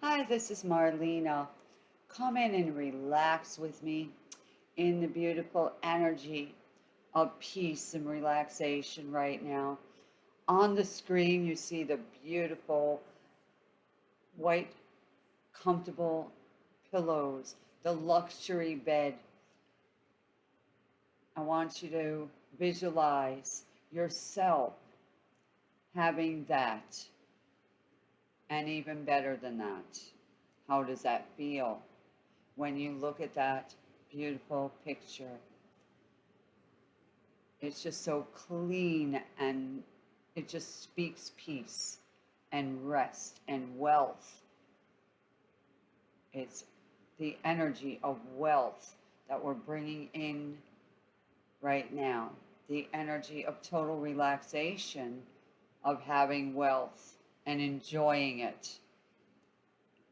Hi, this is Marlena. Come in and relax with me in the beautiful energy of peace and relaxation right now. On the screen, you see the beautiful white, comfortable pillows, the luxury bed. I want you to visualize yourself having that and even better than that. How does that feel when you look at that beautiful picture? It's just so clean and it just speaks peace and rest and wealth. It's the energy of wealth that we're bringing in right now. The energy of total relaxation of having wealth and enjoying it.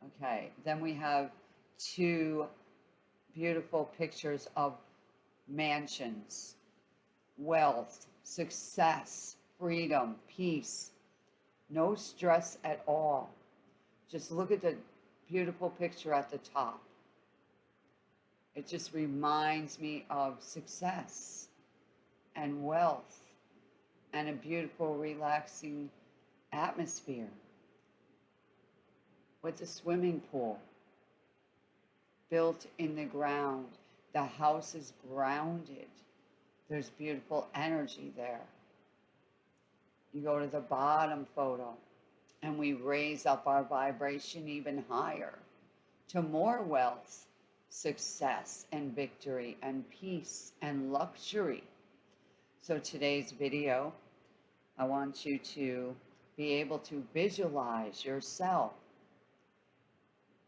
Okay, then we have two beautiful pictures of mansions, wealth, success, freedom, peace, no stress at all. Just look at the beautiful picture at the top. It just reminds me of success and wealth and a beautiful, relaxing atmosphere with a swimming pool built in the ground. The house is grounded. There's beautiful energy there. You go to the bottom photo and we raise up our vibration even higher to more wealth, success and victory and peace and luxury. So today's video, I want you to be able to visualize yourself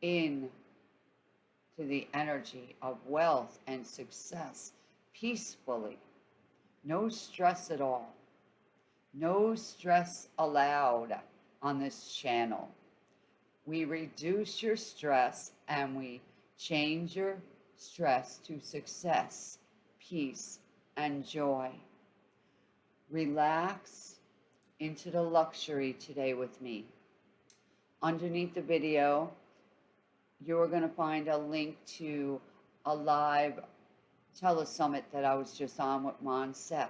in to the energy of wealth and success peacefully. No stress at all. No stress allowed on this channel. We reduce your stress and we change your stress to success, peace, and joy. Relax into the luxury today with me. Underneath the video, you're going to find a link to a live telesummit that I was just on with Mon Moncef.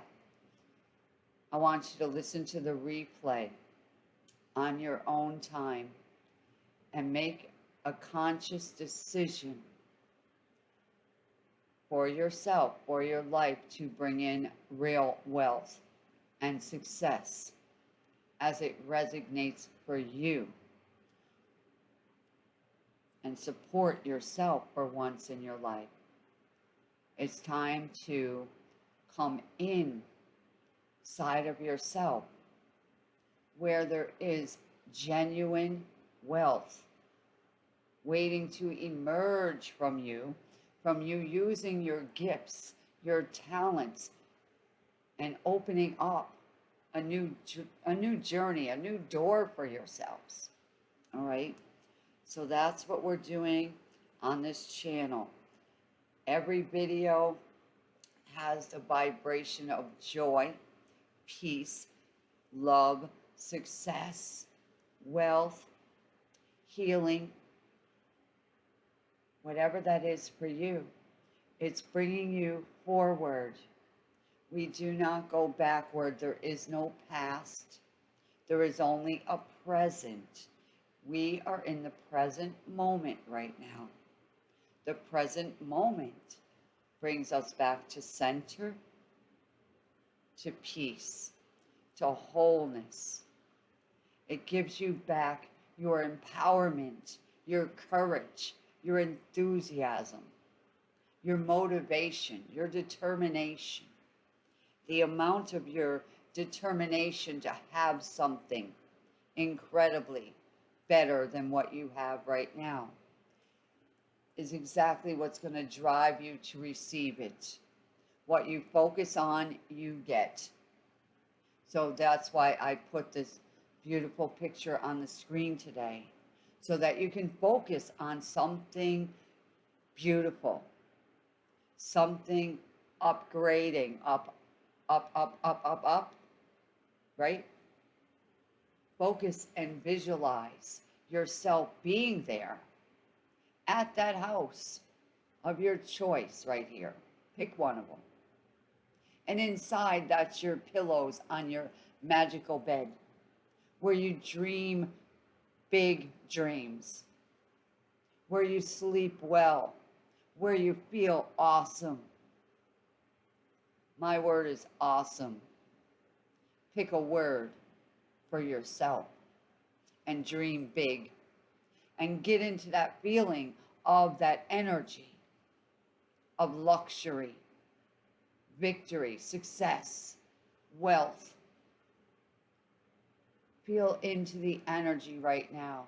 I want you to listen to the replay on your own time and make a conscious decision for yourself, for your life to bring in real wealth and success as it resonates for you. And support yourself for once in your life. It's time to come in side of yourself where there is genuine wealth waiting to emerge from you, from you using your gifts, your talents, and opening up a new a new journey, a new door for yourselves. All right? So that's what we're doing on this channel. Every video has the vibration of joy, peace, love, success, wealth, healing, whatever that is for you. It's bringing you forward we do not go backward. There is no past. There is only a present. We are in the present moment right now. The present moment brings us back to center, to peace, to wholeness. It gives you back your empowerment, your courage, your enthusiasm, your motivation, your determination the amount of your determination to have something incredibly better than what you have right now is exactly what's going to drive you to receive it. What you focus on, you get. So that's why I put this beautiful picture on the screen today so that you can focus on something beautiful, something upgrading, up up, up, up, up, up, right? Focus and visualize yourself being there at that house of your choice right here. Pick one of them. And inside, that's your pillows on your magical bed where you dream big dreams, where you sleep well, where you feel awesome. My word is awesome. Pick a word for yourself and dream big and get into that feeling of that energy of luxury, victory, success, wealth. Feel into the energy right now.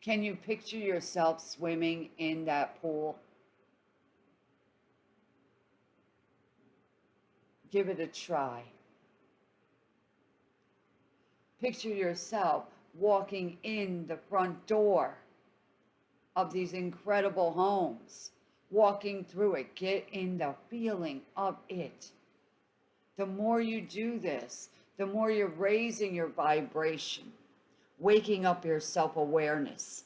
Can you picture yourself swimming in that pool? Give it a try. Picture yourself walking in the front door of these incredible homes, walking through it. Get in the feeling of it. The more you do this, the more you're raising your vibration, waking up your self awareness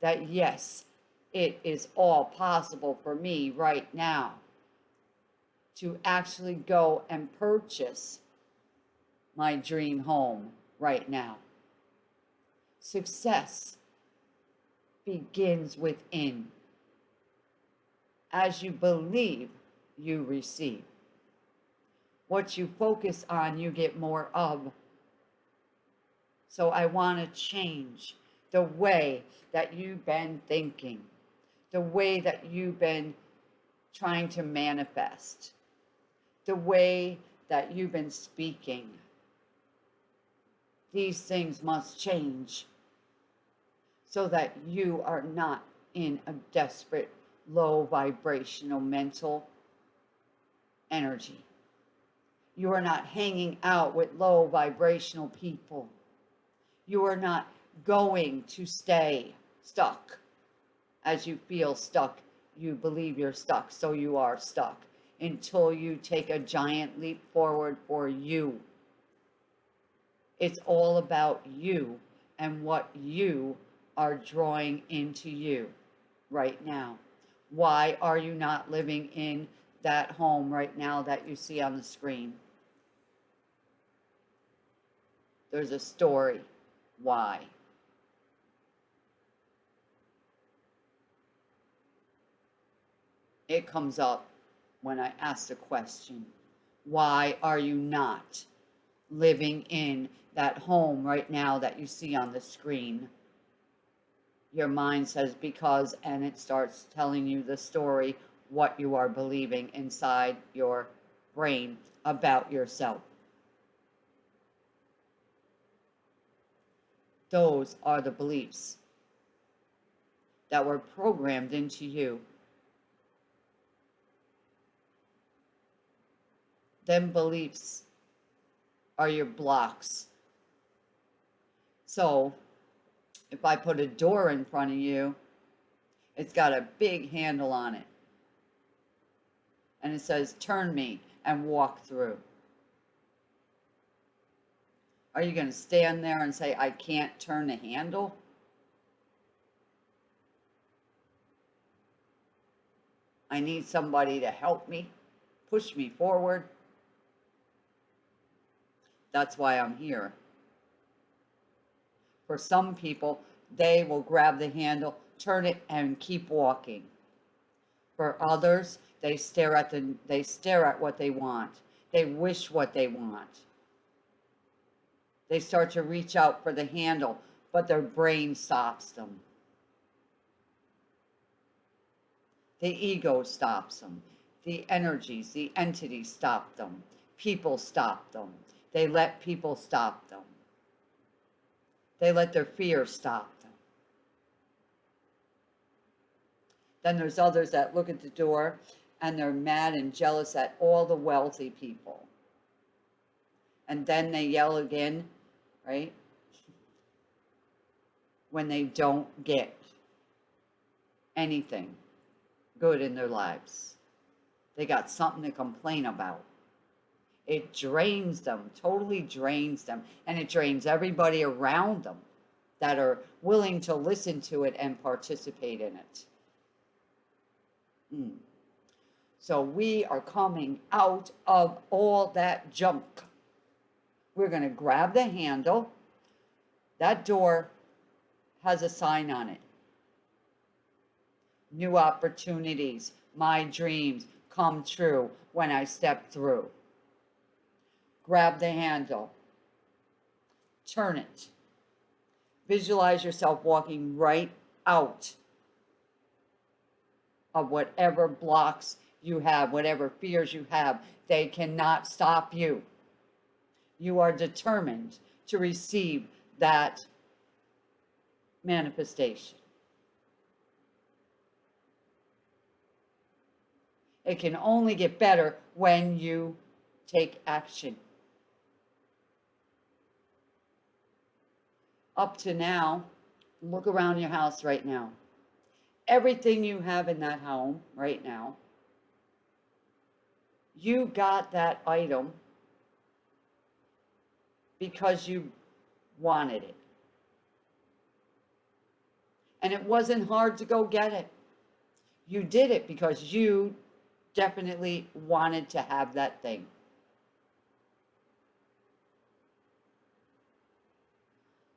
that yes, it is all possible for me right now to actually go and purchase my dream home right now. Success begins within. As you believe, you receive. What you focus on, you get more of. So I want to change the way that you've been thinking, the way that you've been trying to manifest, the way that you've been speaking. These things must change so that you are not in a desperate, low vibrational mental energy. You are not hanging out with low vibrational people. You are not going to stay stuck. As you feel stuck, you believe you're stuck, so you are stuck until you take a giant leap forward for you. It's all about you and what you are drawing into you right now. Why are you not living in that home right now that you see on the screen? There's a story. Why? It comes up when I ask the question, why are you not living in that home right now that you see on the screen? Your mind says because, and it starts telling you the story, what you are believing inside your brain about yourself. Those are the beliefs that were programmed into you. Them beliefs are your blocks. So, if I put a door in front of you, it's got a big handle on it. And it says, turn me and walk through. Are you going to stand there and say, I can't turn the handle? I need somebody to help me, push me forward. That's why I'm here. For some people, they will grab the handle, turn it, and keep walking. For others, they stare at the they stare at what they want. They wish what they want. They start to reach out for the handle, but their brain stops them. The ego stops them. The energies, the entities stop them. People stop them. They let people stop them. They let their fear stop them. Then there's others that look at the door and they're mad and jealous at all the wealthy people. And then they yell again right? When they don't get anything good in their lives. They got something to complain about. It drains them, totally drains them, and it drains everybody around them that are willing to listen to it and participate in it. Mm. So we are coming out of all that junk. We're going to grab the handle. That door has a sign on it. New opportunities, my dreams come true when I step through. Grab the handle. Turn it. Visualize yourself walking right out of whatever blocks you have, whatever fears you have. They cannot stop you. You are determined to receive that manifestation. It can only get better when you take action. Up to now, look around your house right now. Everything you have in that home right now, you got that item because you wanted it. And it wasn't hard to go get it. You did it because you definitely wanted to have that thing.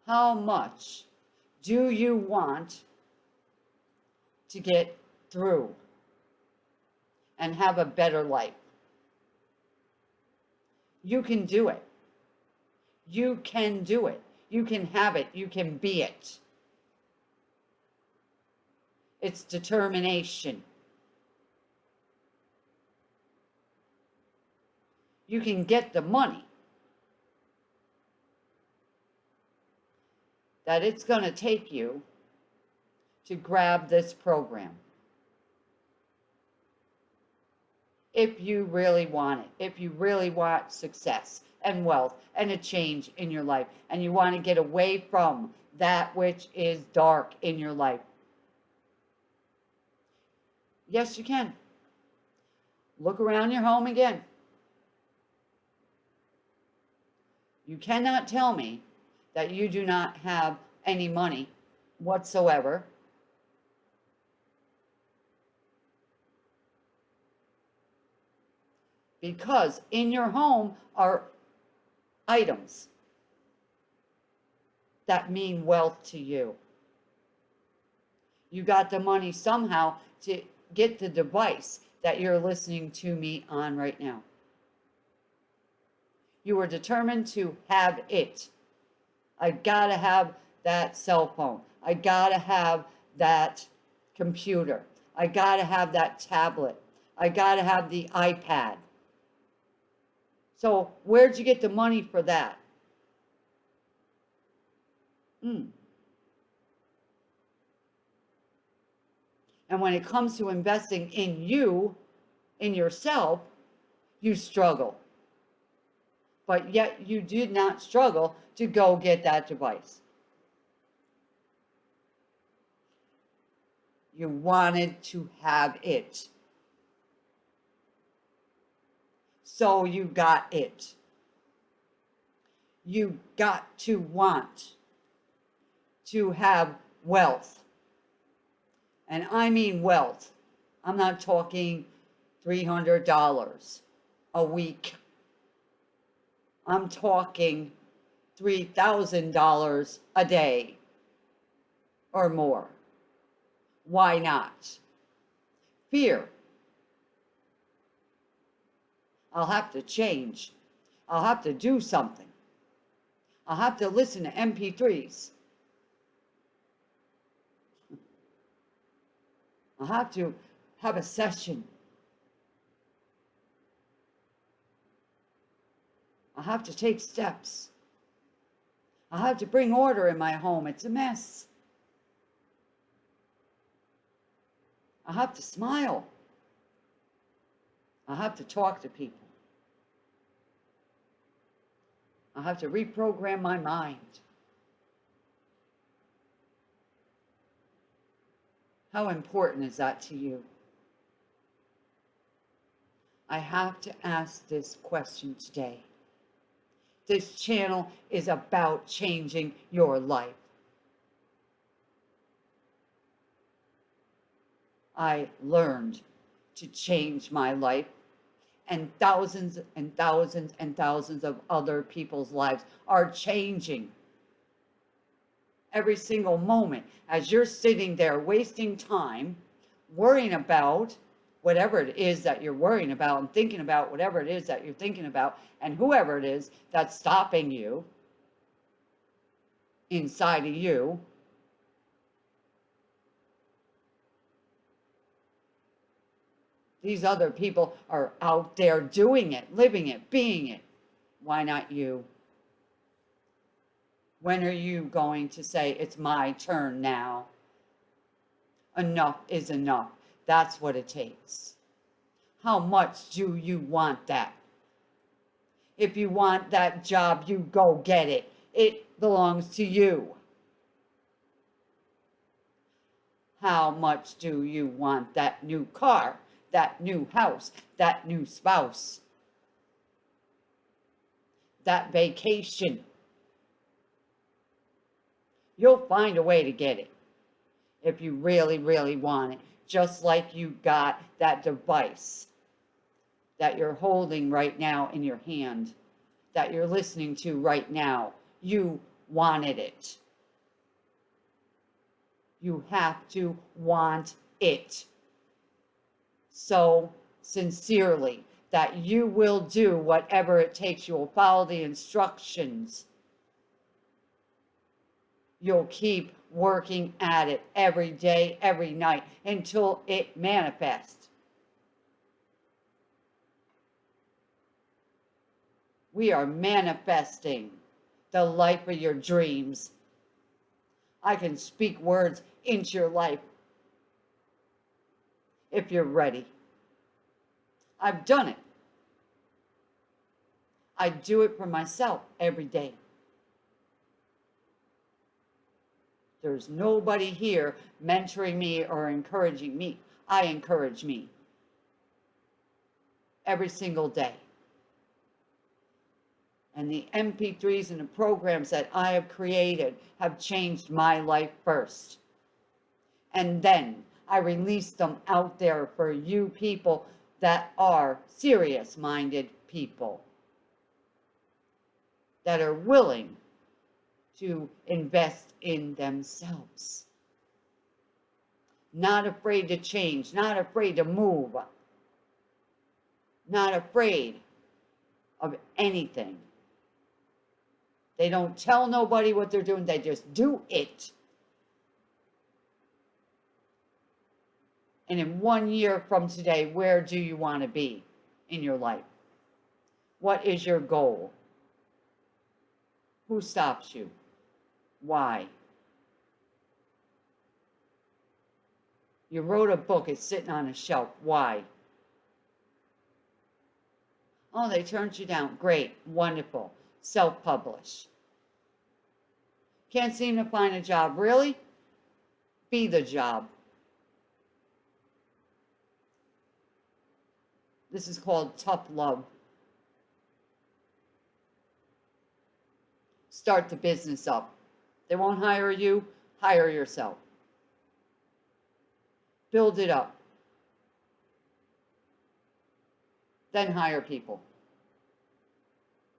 How much do you want to get through and have a better life? You can do it. You can do it. You can have it. You can be it. It's determination. You can get the money that it's going to take you to grab this program. If you really want it, if you really want success and wealth and a change in your life, and you want to get away from that which is dark in your life, Yes, you can. Look around your home again. You cannot tell me that you do not have any money whatsoever. Because in your home are items that mean wealth to you. You got the money somehow to get the device that you're listening to me on right now. You are determined to have it. I gotta have that cell phone. I gotta have that computer. I gotta have that tablet. I gotta have the iPad. So where'd you get the money for that? Hmm. And when it comes to investing in you, in yourself, you struggle. But yet you did not struggle to go get that device. You wanted to have it. So you got it. You got to want to have wealth and I mean wealth. I'm not talking $300 a week. I'm talking $3,000 a day or more. Why not? Fear. I'll have to change. I'll have to do something. I'll have to listen to MP3s. I'll have to have a session. I have to take steps. I have to bring order in my home. It's a mess. I have to smile. I have to talk to people. I have to reprogram my mind. How important is that to you? I have to ask this question today. This channel is about changing your life. I learned to change my life and thousands and thousands and thousands of other people's lives are changing every single moment as you're sitting there wasting time worrying about whatever it is that you're worrying about and thinking about whatever it is that you're thinking about and whoever it is that's stopping you inside of you these other people are out there doing it living it being it why not you when are you going to say, it's my turn now? Enough is enough. That's what it takes. How much do you want that? If you want that job, you go get it. It belongs to you. How much do you want that new car, that new house, that new spouse, that vacation? You'll find a way to get it if you really, really want it. Just like you got that device that you're holding right now in your hand, that you're listening to right now. You wanted it. You have to want it so sincerely that you will do whatever it takes. You will follow the instructions you'll keep working at it every day, every night until it manifests. We are manifesting the life of your dreams. I can speak words into your life if you're ready. I've done it. I do it for myself every day. There's nobody here mentoring me or encouraging me. I encourage me every single day. And the MP3s and the programs that I have created have changed my life first. And then I release them out there for you people that are serious minded people that are willing to invest in themselves. Not afraid to change, not afraid to move, not afraid of anything. They don't tell nobody what they're doing, they just do it. And in one year from today, where do you want to be in your life? What is your goal? Who stops you? Why? You wrote a book, it's sitting on a shelf. Why? Oh, they turned you down. Great, wonderful. Self publish. Can't seem to find a job. Really? Be the job. This is called tough love. Start the business up. They won't hire you, hire yourself. Build it up. Then hire people.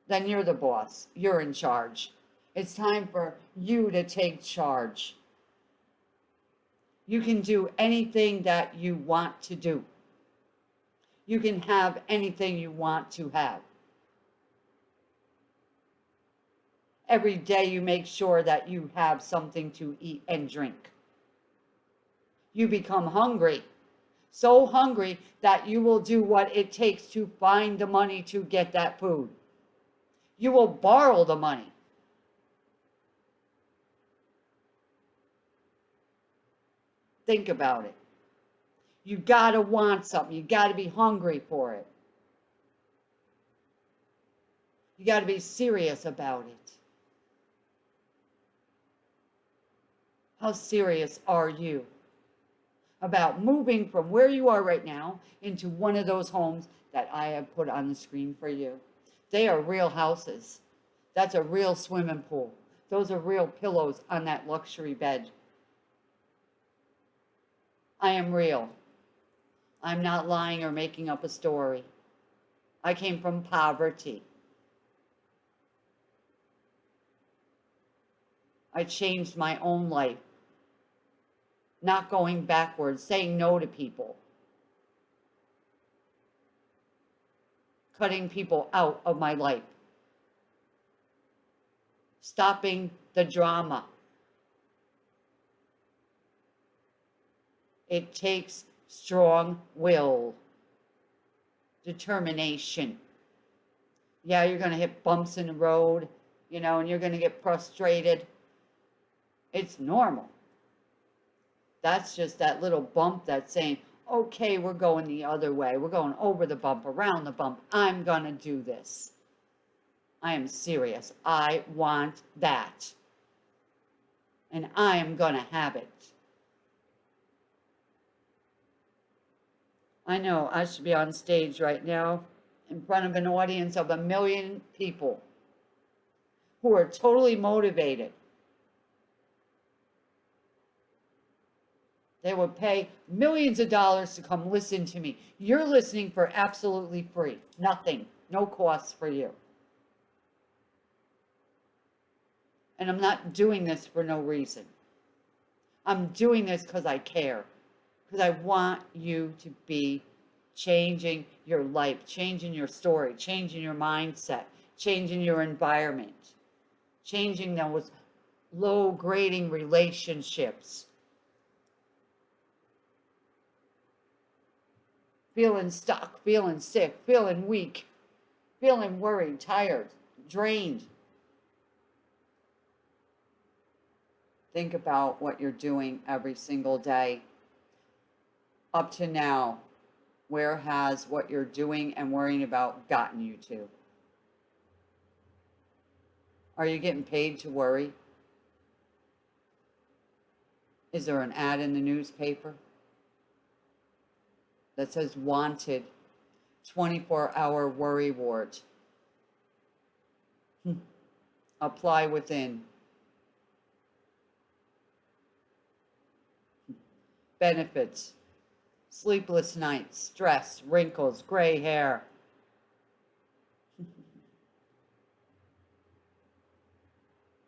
Then you're the boss. You're in charge. It's time for you to take charge. You can do anything that you want to do. You can have anything you want to have. Every day you make sure that you have something to eat and drink. You become hungry, so hungry that you will do what it takes to find the money to get that food. You will borrow the money. Think about it. You got to want something. You got to be hungry for it. You got to be serious about it. How serious are you about moving from where you are right now into one of those homes that I have put on the screen for you? They are real houses. That's a real swimming pool. Those are real pillows on that luxury bed. I am real. I'm not lying or making up a story. I came from poverty. I changed my own life. Not going backwards, saying no to people. Cutting people out of my life. Stopping the drama. It takes strong will, determination. Yeah, you're going to hit bumps in the road, you know, and you're going to get frustrated. It's normal. That's just that little bump that's saying, okay, we're going the other way. We're going over the bump, around the bump. I'm going to do this. I am serious. I want that. And I am going to have it. I know I should be on stage right now in front of an audience of a million people who are totally motivated. They would pay millions of dollars to come listen to me. You're listening for absolutely free. Nothing. No costs for you. And I'm not doing this for no reason. I'm doing this because I care because I want you to be changing your life, changing your story, changing your mindset, changing your environment, changing those low grading relationships. Feeling stuck, feeling sick, feeling weak, feeling worried, tired, drained. Think about what you're doing every single day up to now, where has what you're doing and worrying about gotten you to? Are you getting paid to worry? Is there an ad in the newspaper that says wanted 24 hour worry ward? Hmm. Apply within. Benefits sleepless nights, stress, wrinkles, gray hair.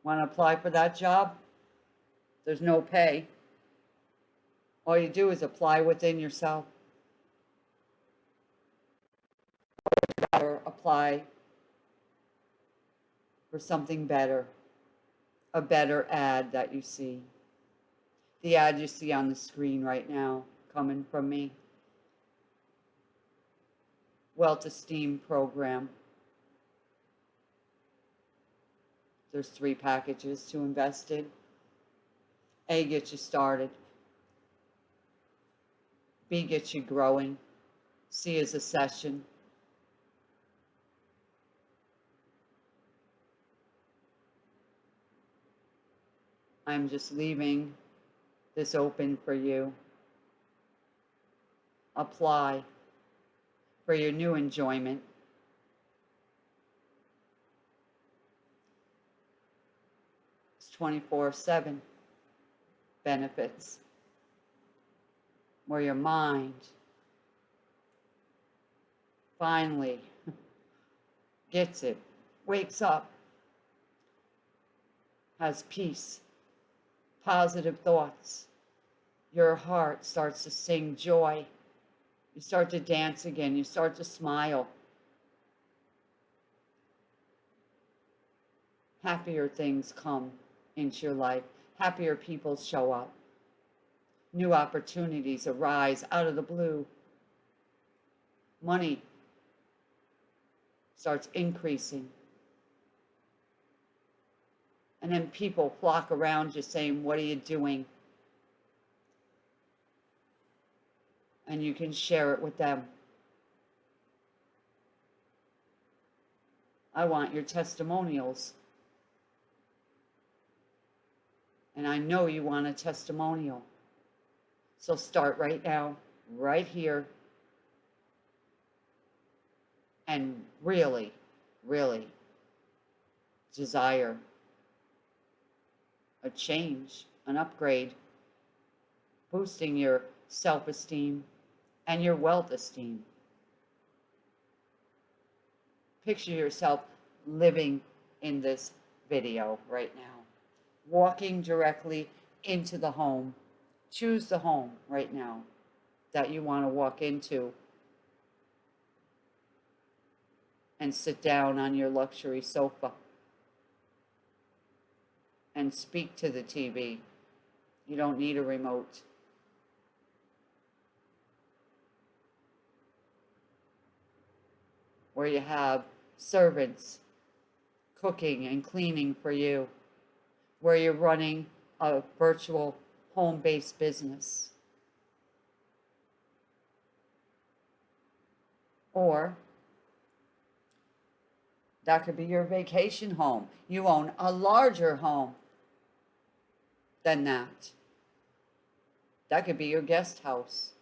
Want to apply for that job? There's no pay. All you do is apply within yourself. Apply for something better, a better ad that you see. The ad you see on the screen right now coming from me. Wealth Esteem Program. There's three packages to invest in. A gets you started. B gets you growing. C is a session. I'm just leaving this open for you. Apply for your new enjoyment. It's 24 7 benefits where your mind. Finally gets it, wakes up, has peace, positive thoughts. Your heart starts to sing joy. You start to dance again. You start to smile. Happier things come into your life. Happier people show up. New opportunities arise out of the blue. Money starts increasing. And then people flock around you saying, What are you doing? and you can share it with them. I want your testimonials. And I know you want a testimonial. So start right now, right here. And really, really desire a change, an upgrade, boosting your self esteem, and your wealth esteem. Picture yourself living in this video right now, walking directly into the home. Choose the home right now that you want to walk into and sit down on your luxury sofa and speak to the TV. You don't need a remote. Where you have servants cooking and cleaning for you. Where you're running a virtual home-based business. Or that could be your vacation home. You own a larger home than that. That could be your guest house.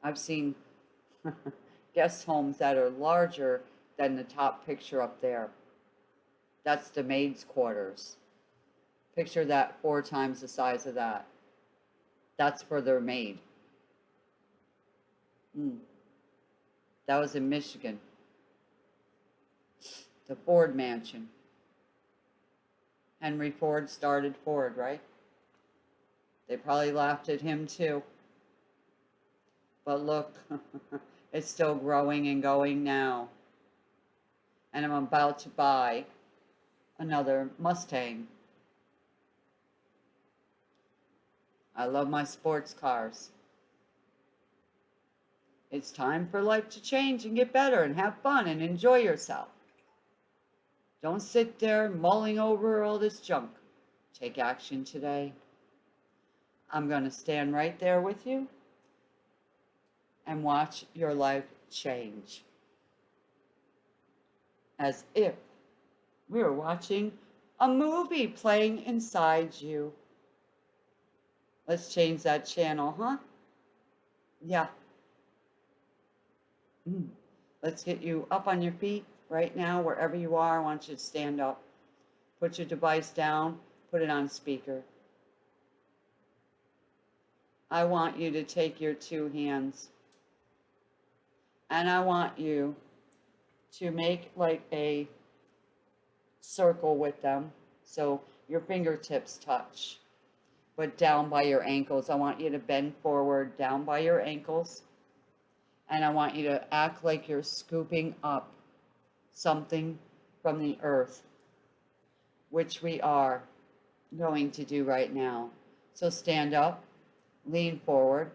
I've seen guest homes that are larger than the top picture up there. That's the maid's quarters. Picture that four times the size of that. That's for their maid. Mm. That was in Michigan. The Ford Mansion. Henry Ford started Ford, right? They probably laughed at him too. But look, it's still growing and going now. And I'm about to buy another Mustang. I love my sports cars. It's time for life to change and get better and have fun and enjoy yourself. Don't sit there mulling over all this junk. Take action today. I'm going to stand right there with you and watch your life change. As if we were watching a movie playing inside you. Let's change that channel, huh? Yeah. Mm. Let's get you up on your feet right now, wherever you are, I want you to stand up. Put your device down, put it on speaker. I want you to take your two hands and I want you to make like a circle with them so your fingertips touch but down by your ankles. I want you to bend forward down by your ankles and I want you to act like you're scooping up something from the earth, which we are going to do right now. So stand up, lean forward,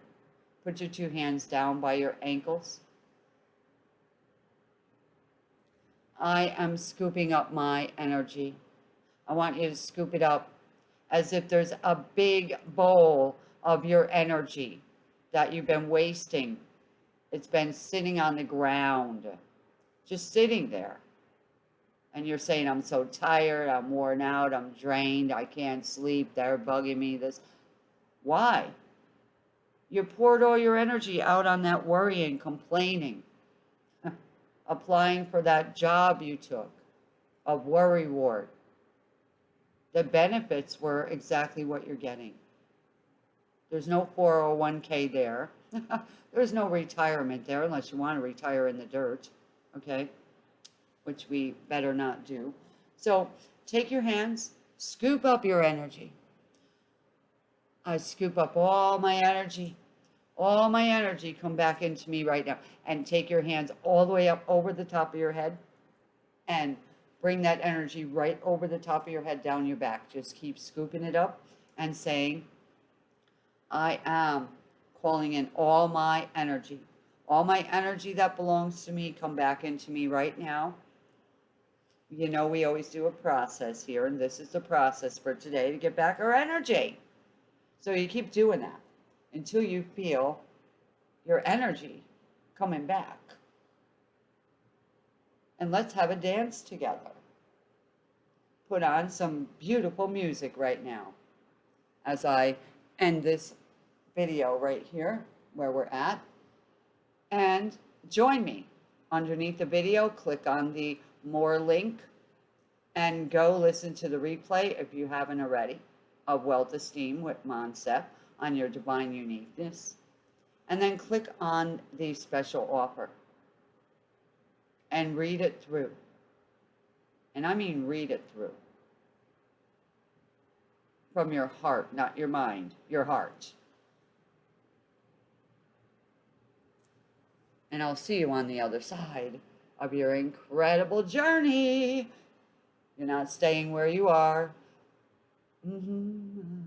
put your two hands down by your ankles. I am scooping up my energy. I want you to scoop it up as if there's a big bowl of your energy that you've been wasting. It's been sitting on the ground just sitting there. And you're saying, I'm so tired, I'm worn out, I'm drained, I can't sleep, they're bugging me, this. Why? You poured all your energy out on that worrying, complaining, applying for that job you took of worry ward. The benefits were exactly what you're getting. There's no 401k there. There's no retirement there unless you want to retire in the dirt okay? Which we better not do. So take your hands, scoop up your energy. I scoop up all my energy. All my energy come back into me right now. And take your hands all the way up over the top of your head and bring that energy right over the top of your head down your back. Just keep scooping it up and saying, I am calling in all my energy all my energy that belongs to me come back into me right now. You know, we always do a process here, and this is the process for today to get back our energy. So you keep doing that until you feel your energy coming back. And let's have a dance together. Put on some beautiful music right now as I end this video right here where we're at and join me. Underneath the video, click on the more link and go listen to the replay if you haven't already of Wealth Esteem with Moncef on your divine uniqueness and then click on the special offer and read it through. And I mean read it through. From your heart, not your mind, your heart. And I'll see you on the other side of your incredible journey. You're not staying where you are. Mm-hmm.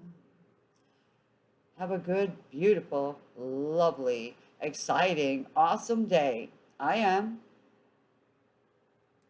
Have a good, beautiful, lovely, exciting, awesome day. I am.